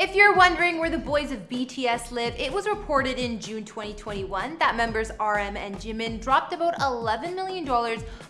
If you're wondering where the boys of BTS live, it was reported in June 2021 that members RM and Jimin dropped about $11 million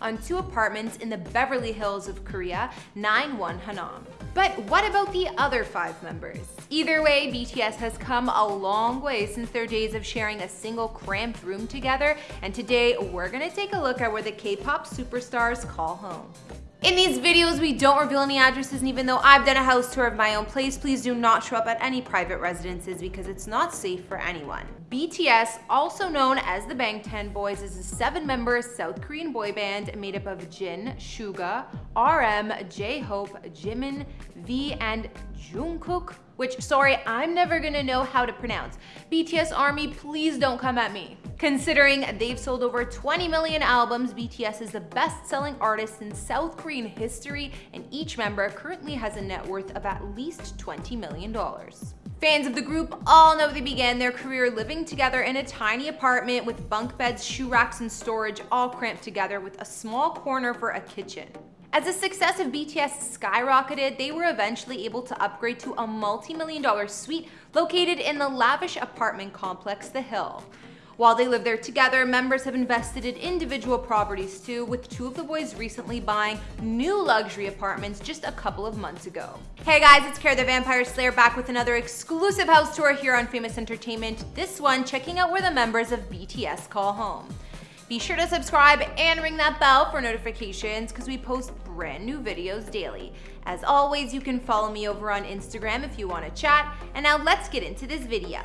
on two apartments in the Beverly Hills of Korea, 91 Hannam. But what about the other five members? Either way, BTS has come a long way since their days of sharing a single cramped room together, and today we're gonna take a look at where the K-pop superstars call home. In these videos, we don't reveal any addresses, and even though I've done a house tour of my own place, please do not show up at any private residences because it's not safe for anyone. BTS, also known as the Bangtan Boys, is a seven-member South Korean boy band made up of Jin, Suga, RM, J-Hope, Jimin, V, and Jungkook, which, sorry, I'm never gonna know how to pronounce. BTS Army, please don't come at me. Considering they've sold over 20 million albums, BTS is the best-selling artist in South Korean history, and each member currently has a net worth of at least $20 million. Fans of the group all know they began their career living together in a tiny apartment with bunk beds, shoe racks, and storage all cramped together with a small corner for a kitchen. As the success of BTS skyrocketed, they were eventually able to upgrade to a multi-million dollar suite located in the lavish apartment complex The Hill. While they live there together, members have invested in individual properties too, with two of the boys recently buying new luxury apartments just a couple of months ago. Hey guys, it's Kara the Vampire Slayer back with another exclusive house tour here on Famous Entertainment. This one checking out where the members of BTS call home. Be sure to subscribe and ring that bell for notifications because we post brand new videos daily. As always, you can follow me over on Instagram if you want to chat. And now let's get into this video.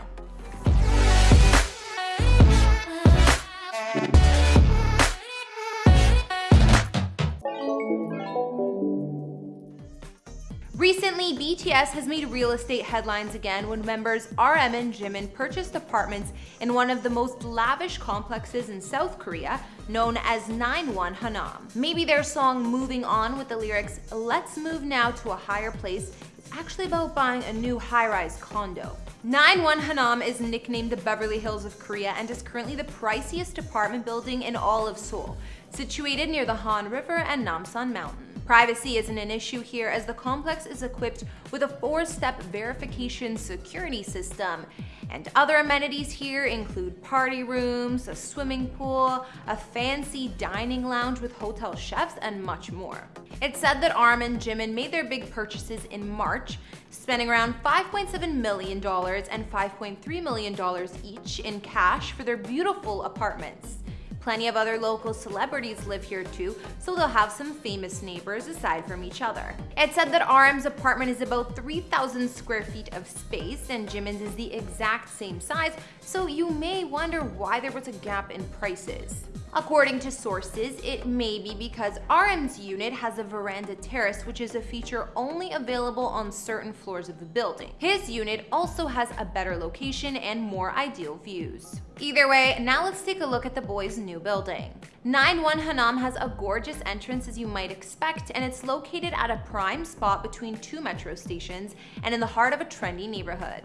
Recently, BTS has made real estate headlines again when members RM and Jimin purchased apartments in one of the most lavish complexes in South Korea, known as 91 Hannam. Maybe their song Moving On with the lyrics, let's move now to a higher place, is actually about buying a new high-rise condo. 91 Hannam is nicknamed the Beverly Hills of Korea and is currently the priciest apartment building in all of Seoul, situated near the Han River and Namsan Mountain. Privacy isn't an issue here as the complex is equipped with a four-step verification security system. And other amenities here include party rooms, a swimming pool, a fancy dining lounge with hotel chefs, and much more. It's said that RM and Jimin made their big purchases in March, spending around $5.7 million and $5.3 million each in cash for their beautiful apartments. Plenty of other local celebrities live here too, so they'll have some famous neighbors aside from each other. It's said that RM's apartment is about 3,000 square feet of space and Jimin's is the exact same size, so you may wonder why there was a gap in prices. According to sources, it may be because RM's unit has a veranda terrace, which is a feature only available on certain floors of the building. His unit also has a better location and more ideal views. Either way, now let's take a look at the boys' new building. 91 Hannam has a gorgeous entrance as you might expect, and it's located at a prime spot between two metro stations and in the heart of a trendy neighborhood.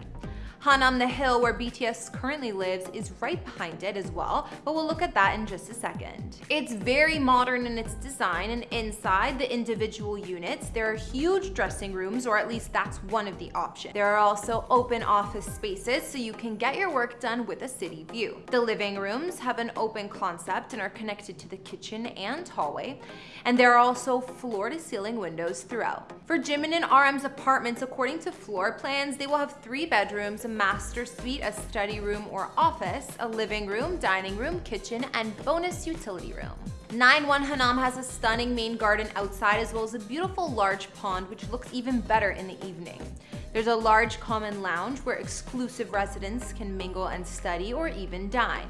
Hannam the Hill, where BTS currently lives, is right behind it as well, but we'll look at that in just a second. It's very modern in its design, and inside the individual units, there are huge dressing rooms, or at least that's one of the options. There are also open office spaces, so you can get your work done with a city view. The living rooms have an open concept and are connected to the kitchen and hallway, and there are also floor-to-ceiling windows throughout. For Jimin and RM's apartments, according to floor plans, they will have three bedrooms, master suite, a study room or office, a living room, dining room, kitchen, and bonus utility room. 9-1 Hannam has a stunning main garden outside as well as a beautiful large pond which looks even better in the evening. There's a large common lounge where exclusive residents can mingle and study or even dine.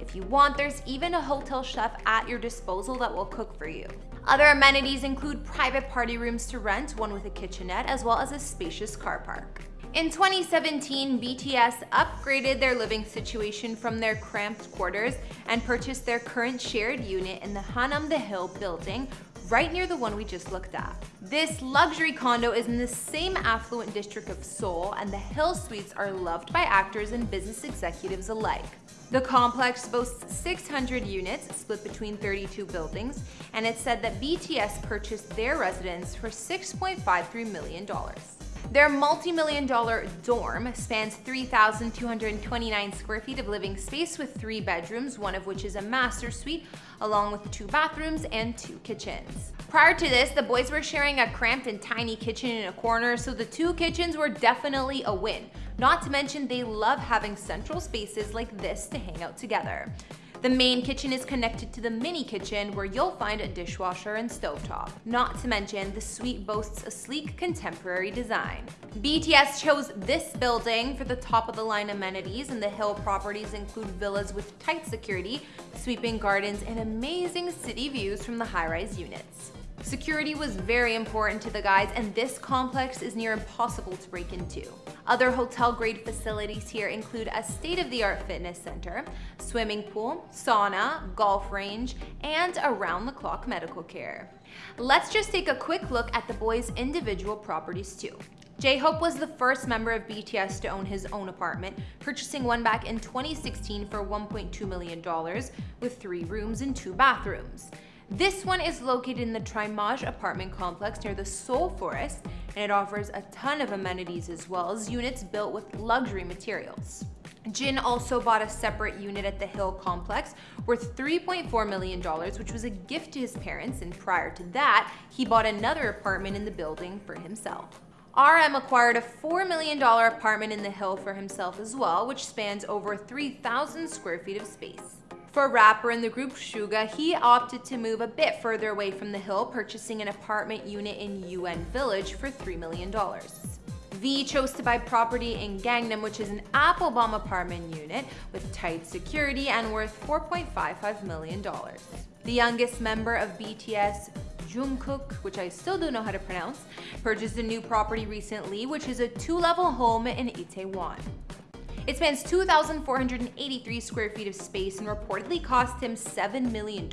If you want, there's even a hotel chef at your disposal that will cook for you. Other amenities include private party rooms to rent, one with a kitchenette, as well as a spacious car park. In 2017, BTS upgraded their living situation from their cramped quarters and purchased their current shared unit in the Hannam the Hill building right near the one we just looked at. This luxury condo is in the same affluent district of Seoul and the Hill Suites are loved by actors and business executives alike. The complex boasts 600 units split between 32 buildings, and it's said that BTS purchased their residence for $6.53 million. Their multi-million dollar dorm spans 3,229 square feet of living space with three bedrooms, one of which is a master suite, along with two bathrooms and two kitchens. Prior to this, the boys were sharing a cramped and tiny kitchen in a corner, so the two kitchens were definitely a win. Not to mention they love having central spaces like this to hang out together. The main kitchen is connected to the mini kitchen where you'll find a dishwasher and stovetop. Not to mention, the suite boasts a sleek contemporary design. BTS chose this building for the top of the line amenities and the Hill properties include villas with tight security, sweeping gardens, and amazing city views from the high-rise units. Security was very important to the guys and this complex is near impossible to break into. Other hotel-grade facilities here include a state-of-the-art fitness center, swimming pool, sauna, golf range, and around-the-clock medical care. Let's just take a quick look at the boys' individual properties too. J-Hope was the first member of BTS to own his own apartment, purchasing one back in 2016 for $1.2 million with three rooms and two bathrooms. This one is located in the Trimage apartment complex near the Seoul Forest, and it offers a ton of amenities as well as units built with luxury materials. Jin also bought a separate unit at the Hill complex worth $3.4 million, which was a gift to his parents, and prior to that, he bought another apartment in the building for himself. RM acquired a $4 million apartment in the Hill for himself as well, which spans over 3,000 square feet of space. For rapper in the group Suga, he opted to move a bit further away from the hill, purchasing an apartment unit in UN Village for $3 million. V chose to buy property in Gangnam, which is an Apelbaum apartment unit with tight security and worth $4.55 million. The youngest member of BTS, Jungkook, which I still don't know how to pronounce, purchased a new property recently, which is a two-level home in Itaewon. It spans 2,483 square feet of space and reportedly cost him $7 million,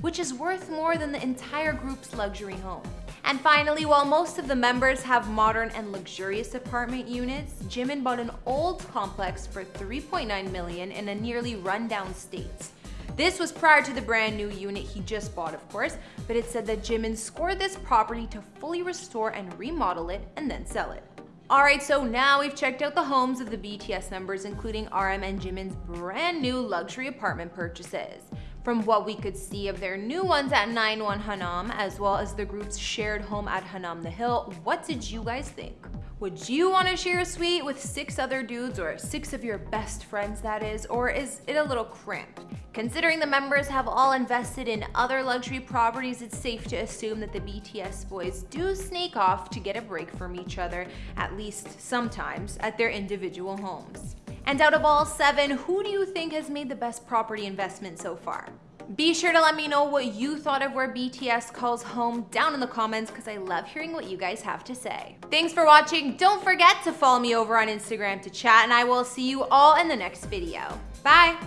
which is worth more than the entire group's luxury home. And finally, while most of the members have modern and luxurious apartment units, Jimin bought an old complex for 3.9 million in a nearly rundown state. This was prior to the brand new unit he just bought, of course, but it said that Jimin scored this property to fully restore and remodel it and then sell it. Alright, so now we've checked out the homes of the BTS members, including RM and Jimin's brand new luxury apartment purchases. From what we could see of their new ones at 91 Hannam, as well as the group's shared home at Hannam the Hill, what did you guys think? Would you want to share a suite with six other dudes or six of your best friends that is, or is it a little cramped? Considering the members have all invested in other luxury properties, it's safe to assume that the BTS boys do sneak off to get a break from each other, at least sometimes, at their individual homes. And out of all seven, who do you think has made the best property investment so far? Be sure to let me know what you thought of where BTS calls home down in the comments because I love hearing what you guys have to say. Thanks for watching. Don't forget to follow me over on Instagram to chat and I will see you all in the next video. Bye!